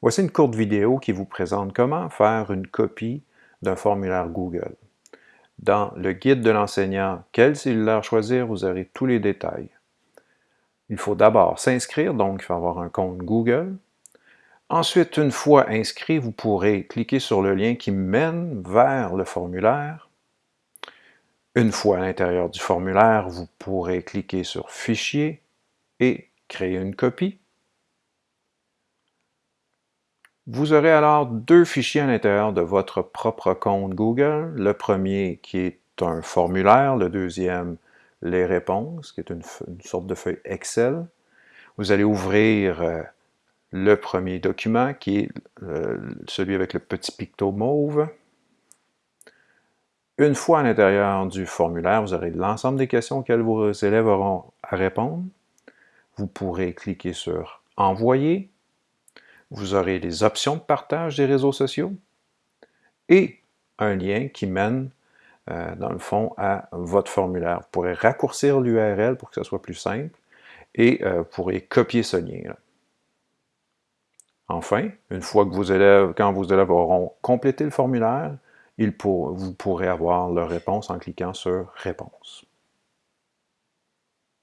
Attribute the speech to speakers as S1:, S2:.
S1: Voici une courte vidéo qui vous présente comment faire une copie d'un formulaire Google. Dans le guide de l'enseignant « Quel cellulaire choisir ?» vous aurez tous les détails. Il faut d'abord s'inscrire, donc il faut avoir un compte Google. Ensuite, une fois inscrit, vous pourrez cliquer sur le lien qui mène vers le formulaire. Une fois à l'intérieur du formulaire, vous pourrez cliquer sur « Fichier » et créer une copie. Vous aurez alors deux fichiers à l'intérieur de votre propre compte Google. Le premier qui est un formulaire, le deuxième les réponses, qui est une, sorte de feuille Excel. Vous allez ouvrir euh, le premier document qui est euh, celui avec le petit picto mauve. Une fois à l'intérieur du formulaire, vous aurez l'ensemble des questions auxquelles vos élèves auront à répondre. Vous pourrez cliquer sur « Envoyer » vous aurez les options de partage des réseaux sociaux et un lien qui mène, euh, dans le fond, à votre formulaire. Vous pourrez raccourcir l'URL pour que ce soit plus simple et euh, vous pourrez copier ce lien. -là. Enfin, une fois que vos élèves, quand vos élèves auront complété le formulaire, vous pourrez avoir leur réponse en cliquant sur « Réponse ».